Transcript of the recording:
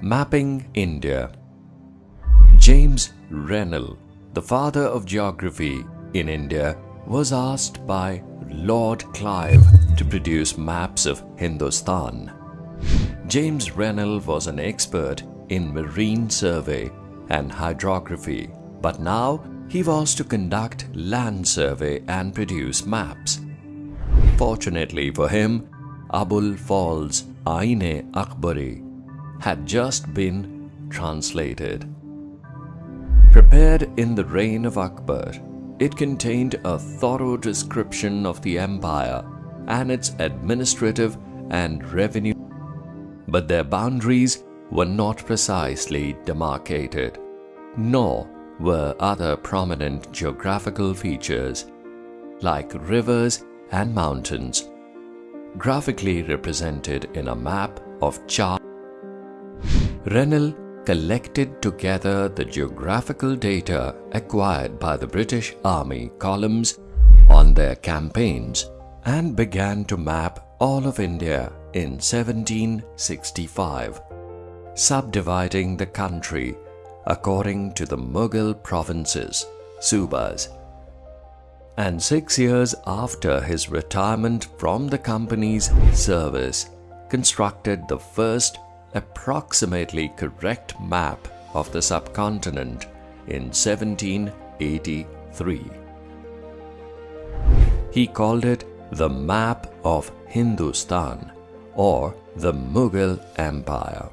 Mapping India James Rennell, the father of geography in India, was asked by Lord Clive to produce maps of Hindustan. James Rennell was an expert in marine survey and hydrography, but now he was to conduct land survey and produce maps. Fortunately for him, Abul Fazl's Aine Akbari had just been translated. Prepared in the reign of Akbar, it contained a thorough description of the empire and its administrative and revenue, but their boundaries were not precisely demarcated, nor were other prominent geographical features like rivers and mountains graphically represented in a map of chart. Rennell collected together the geographical data acquired by the British Army columns on their campaigns and began to map all of India in 1765, subdividing the country according to the Mughal provinces, Subas. And six years after his retirement from the company's service, constructed the first approximately correct map of the subcontinent in 1783. He called it the Map of Hindustan or the Mughal Empire.